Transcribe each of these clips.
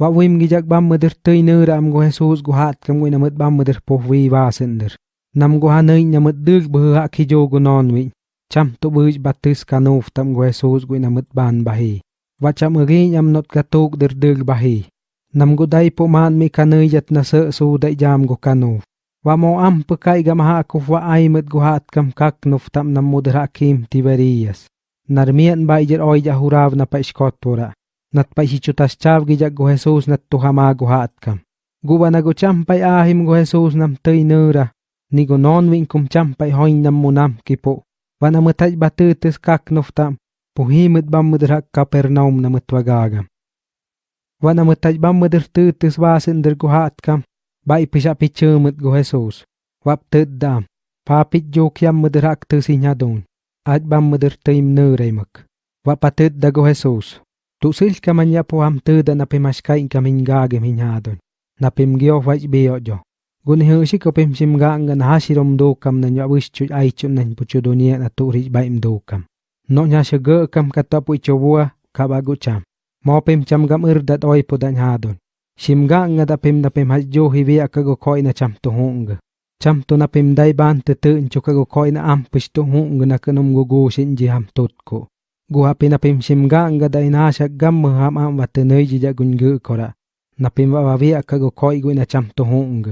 Wa wim gijak bam meder tøy nöra am go Jesus go hat kam wina mut bam meder po wi wasender. Nam go hanöy na mut dug bơ ha ki jo go non wi. Cham to bıj batis kanuf tam go Jesus go ina mut ban bahi. Wa cham agi am not katuk der dug bahi. Nam go dai po man mi kanöy yat na sợ su dai jam go kanuf. Wa mo am pekai gam ha kuf wa ai mut go hat kam kak nuf tam nam muder hakim Tiberias. Narmian ba ijer oi jahurav na pa iskot pora. Nat pa hichutas chav gijak go Jesus nat tuhama go hatkam. Guba na go champay ahim go Jesus nam tøy nöra, ni go non win kum champay hoin nam munam kipo. Wana matay batutis kak noftam, puhimit bam mudrak kapernaum na mutwagagam. Wana matay bam mudr tutis basin der go hatkam, ba ipisha pichumit go Jesus. Wap tøddam, papit jokyam mudrak tusinyadon, at bam mudr tøym nöreimak. Wapatid da go Jesus. Tusil ka man ya am tuda na pimashkain kaming gagam hinyadon. Na pimgyo waj biyo jo. Gun hiyo shi ko pim sim ga na hasirom do kam na nya wish chu ai chu nan pu chu dunia na tu ri ba im do kam. No nya shi ge kam katapu pu chu ka ba cham. Mo pim cham gam ir dat oi pu dan hadon. Sim ga da pim na pim haj jo hi vi ka go koi na cham tu hung. Cham tu na pim dai ban tu tu chu ka go koi na am pish tu hung na kanom gu gu shin ji ham tut ko. Guha pinapim simga anga da inasha gam ham am watenei jija gungu kora. Napim wa wavi akago koi gu ina cham to hung.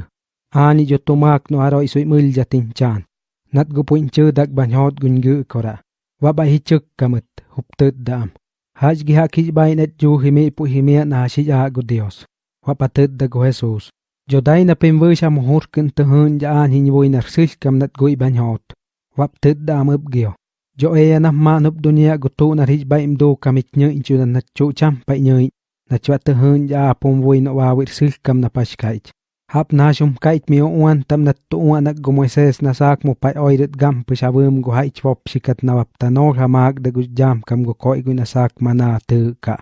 Ani jo tumak no aro isui mul jatin chan. Nat gu puin chu dak banyot gungu kora. Wa ba hi chuk kamat hup tut dam. Haj gi ha haki bai net ju himi pu himi na shi ja gu Dios. Wa patut da go Jesus. Jo dai na pim vu sha mohur kin te hun ja an hin vui nar sil kam nat gui banyot. Wa tut da mab gyo Jo e na ma nup dunia gutu na rich ba im do kamit nyo inchu na na chu cham pa nyo na chwa te hun ja pom voi no wa wir sil kam na pash kait. Hap na shum kait mi uan tam na tu uan na go Moises na sak mo pa oiret gam pa shabum go hai chwop sikat na wap tanor hamak da gu jam kam go koi gu na sak mana te ka.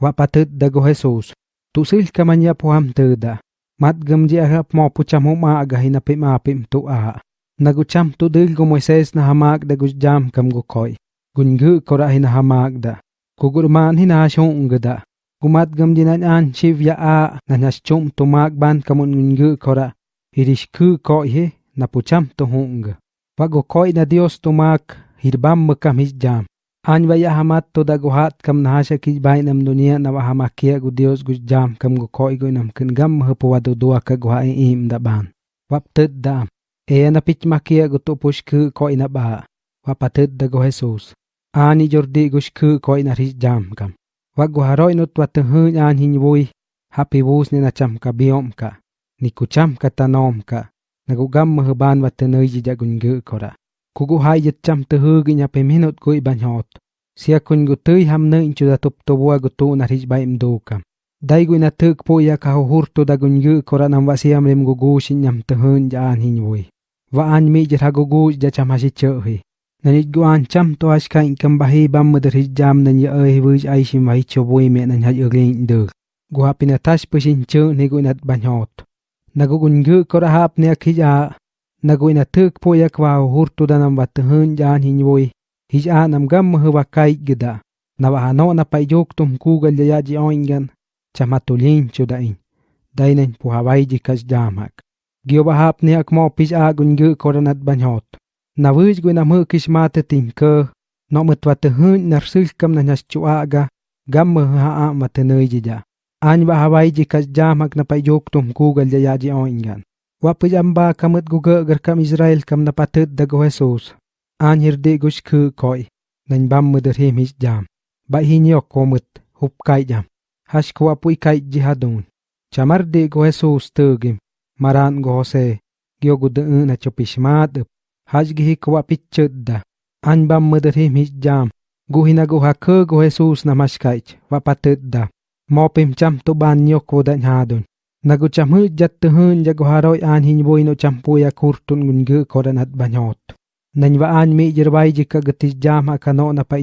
Wa patut da go Jesus. Tu sil kamanya po ham te da. Mat gam ji arap mo pu cham ma aga hinapim apim tu a. Nagucham tu dil go Moises na hamag da jam kam go koi. Gungu kora hina hamag da. Kugurman hina shong da. Gumat gam dinan an shiv ya a na nas chum tu ban kamun gungu kora. Irish ku koi he na pucham tu hung. Wago koi na Dios tu mag hirbam makam his jam. An vaya hamat to da guhat kam na hasha ki bai nam dunia na wahamakia gu Dios gu jam kam go koi go nam kin gam hapo wadu dua ka guha im da ban. Wap tud da E na pich makia gutu pushku ko ina ba. Wa patut da go Jesus. Ani jordi gushku ko ina ris jam kam. Wa go haroi nut wa tuhun an hin vui. Happy bus ni na cham ka biom ka. Ni ku cham ka tanom ka. Na gu gam mahban wa tenoi ji jagun gu kora. Ku gu hai jet cham tuhu gi nya pe minut gu hot. Sia kun gu tui ham ne inchu da tup to bua gu tu na ris ba im do kam. Dai gu na tuk po ya ka hurtu da gun gu kora nam wa siam rim gu gu shin nyam tuhun ja an hin vui. wa an mi jer hago gu ja cham hashi chohi nani gu an cham to ash kain kam bahi bam mudar hi jam nan ya ai wuj ai shim vai cho boi me nan haj ugin de gu hapina tash pushin chu ni gu nat banyot nagu gun gu kora hap ne khija nagu ina tuk po yak wa hurtu danam wat hun jan hin voi hija nam gam hu wa kai gida na wa no na pai jok tum ku gal ya ji oingan chamatulin chu dain dainen pu hawai ji kas jamak Gio bahap ni ak mo pis a gun gu koranat banyot. Na wuj gu na mu kis mate tin ke. No mutwa te hun nar sil kam na nyas chuaga. Gam mu ha a mate nöy jija. Any ba hawai ji kas jamak na pay jok tum kugal jaya ji oingan. Wa pis amba kamut gu gar kam Israel kam na patut da go Jesus. Any hirdi gush ku koi. Nany bam mu der him his jam. Ba hinyok komut hup kai jam. Hash kwa pui kai jihadun. Chamar de go Jesus tugim. मारान गहोसे गुद अन अचो पिस्मद हाज गिही कु पिचाम mother him गुनगु हा खहे सूस न मशकाजा त मोपेम चम ताद नगु चमच जा तहां हारमपोया खुरटुनि जरवाज़ जेका गति जाम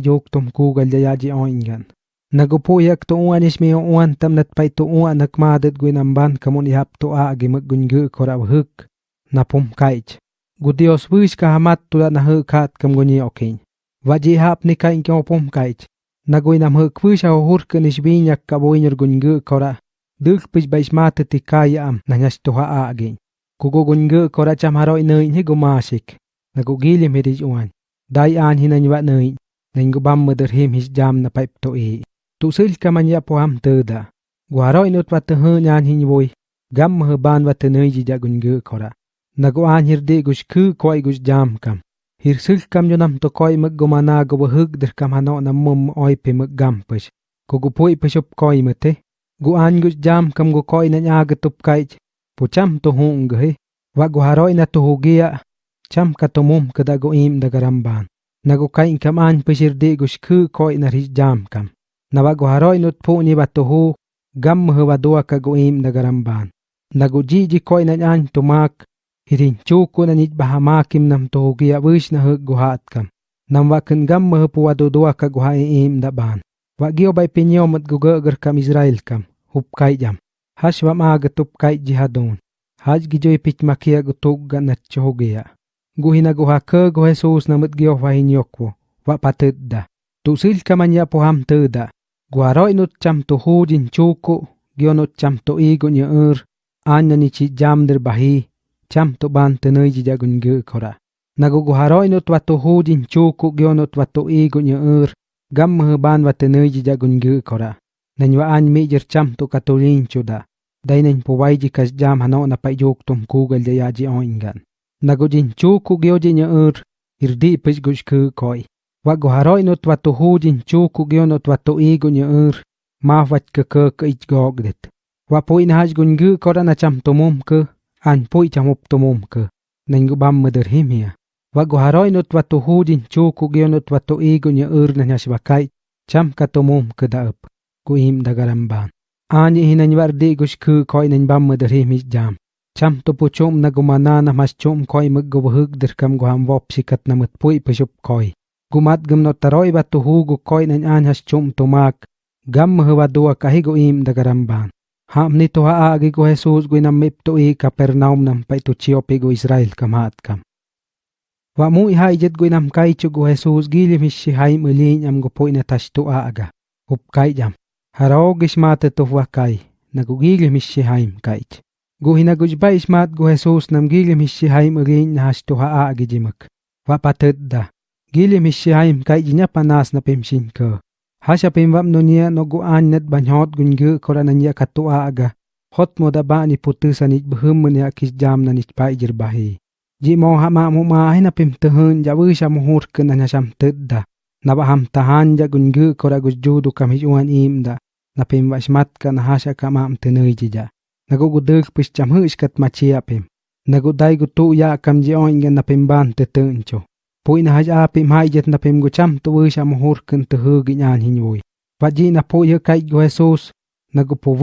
जो तमकू गजा जे ई गान cham to Nagupuyak to uan is mi uan tam nat pay to uan nakmadat gui namban kamun ihap to a agi maggungu kora huk na pum kaich. Gudios wish ka hamat to na huk hat kam guni okin. Vaji hap ni kain kyo pum kaich. Nagui nam huk wish ha hurkan is binyak ka boinyer gungu kora. duk pis bais mate ti kaya am na ha a agin. Kugo gunge kora cham haroi nøy hi gumasik, na gili hirij uan. Dai an hinanywa nay. nøy, bam mother him his jam na pipe to e. Tusilkaman yapoam teda. Guaroi nut watahe nyan hinwoi. Gam mahaban watanei jijagun gukora. Nagoan hirde gushku koi gush jam kam. Hir jamkam. Hirsilkam yonam to koi mag gomana go hug der kamano hano namum oi pe mug gam pimgampish. Kogupoi pishop koi mate. Guan gush jam kam go koi nanyagatup kaich. Pucham to hung he. Wa guaro ina to hugia. Cham katomum kadago im dagaramban. Nago kain kam an peshir de gush ku koi na hij jam kam. Jam kam. Na wa gu haroi nut pu ni. Gam mh wa dua ka gu im koi na an to. Hirin chuku na nit bahamakim nam to hugia wish na hug gu kam. Nam wakin gam mh pu wa do dua da ban. Wa bay pinyo mat gu gagar kam Israel kam. Hup kai jam. Hash wa maaga tup kai jihadon. Haj gijoy pich makia gu tugga na chogia. Gu hina gu haka gu na mat gio wa hinyokwo. Wa patudda. Tu sil kamanya po ham tuda. Gu haroi nut cham hu din chuku. gyo nut cham tu igu nya ur. Anya ni chi jam der bahi. Cham to ban tenöy ji jagun gu kora. Nagu gu haroi nut wa hu din chuku gio nut wa tu igu nya ur. Gam mh ban wa tenöy ji jagun gu kora. Nanywa an mi jir cham to katulin chuda. Dai po wai ji kas jam hano na pa yuk tum kugal jaya ji oingan. Nagu din chuku gyo ji nya ur. Irdi pis gush ku koi. Wakgoharoi notwatojuyin chukukyo notwatoigo ñe'er mawatkkë ichgogdet. Wapoinhallgunyë koranachamtomomkë anpoichamoptomomkë nangubamëdërjimia. Wakgoharoi notwatojuyin chukukyo notwatoigo ñe'er nanyashbakay chamkatomomkë da'ëp kuim dagaramban. Añehi nanybardi'igushkë koi nanybamëdërjimi jam. Chamtopochom nagumanana mashchom koi mëkgobëjëk dërkamguhamwopxikat namëtpu'ipëxop koi. گماٹ گم نو تروئی بات توہو گوئی نان ہسچو تماک گم مہ وو کہ گیم درم بان ہاں نی توہ آ گی گو ہے سوس گئی نام میپوئی کپر ناؤ نمپ چیپ اسرائیل کمہ ات کم وو اجت گئی نام کئی گو ہے سوس گی لے ہائی الین ہم گوپو تستو ہب کائچ ہم ہراؤ گی اسمات گی لےم کائچ گو ہی نجب اسمات گو ہے سوس نم گی لیس ہائیم علی نہ ہس توہ آگے جیمک و پاتر دا gili mishaim kai jinya panas na pemshin ko hasha pemwap no nia no go an net banhot gunge korana nia aga. Hot moda ba ni putu sanit bhum munya kis jam na nit pai jir bahi ji mo ha ma mu ma hai na pem tehun ja sha mu hur kana sham tedda na ham tahan ja gungu koragu ju du kam hi uan im da. Na pem wa smat hasha ka ma am tenai ji ja. Na go go dek pis cham hu iskat ma chi apem na go dai go ya kam ji oing na pem ban Pui na haja pe ma ijet na pe mgocham to we sha mohor kin te hu gi nyan na po ye kai go Jesus na go po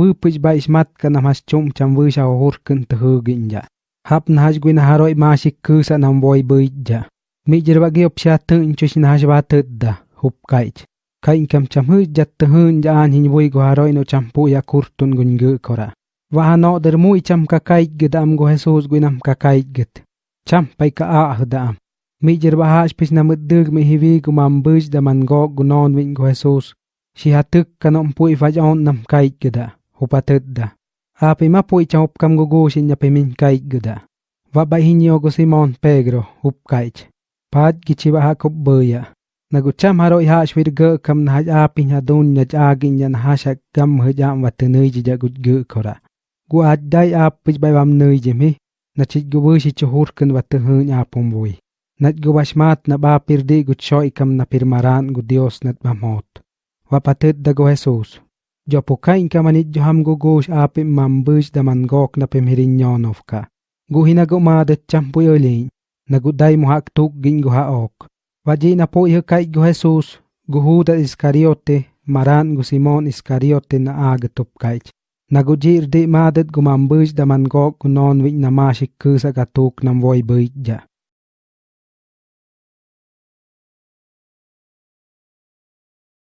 ba ismat ka na mas chom cham we sha mohor kin te hu. Hap na haj gu na haroi ma shi ku na boy be ja. Mi jer ba ge op sha te na haja ba te hup kai. Kai kam cham hu jat te hu nja go haroi no cham po ya kur tun kora. Va ha no der mu cham kai gi dam go Jesus gu nam ka kai git. Cham pai ka a da. Mi jirba haj pis na muddug mi hivi gu mam buj da man go gu non win gu Jesus. Shi hatuk ka nom pui vaj on nam kaich gida. Hupa tudda. Api ma pui cham up kam gu gu shin ya min kaich gida. Wa ba hinyo gu Simon Pedro, hup kaich. Pad gichiba ha kup buya. Nagucham haro iha shwir ge kam na haj api nya dun nya agin nya na hasha gam hujam wa tenui ji jagut ge kora. Gu aj dai ap pich bai wam nui jimi. Na chit gu bu shi chuhur kan wa tehun apum bui. Nat gubashmat na ba pirdi gutsyo ikam na pirmaran gu Dios nat mamot. da go Jesus. Jo puka inka manit jo ham gugush api mambush damangok na pimhirin nyonovka. Guhina go madet champu yolin. Naguday muhak tuk gin guhaok. Waji na po ihukay go Jesus. Guhuda iskariote maran gu Simon iskariote na agatup kaich. Nagujir di madet gumambush damangok gunon wik namashik kusa katuk nam voy buidja.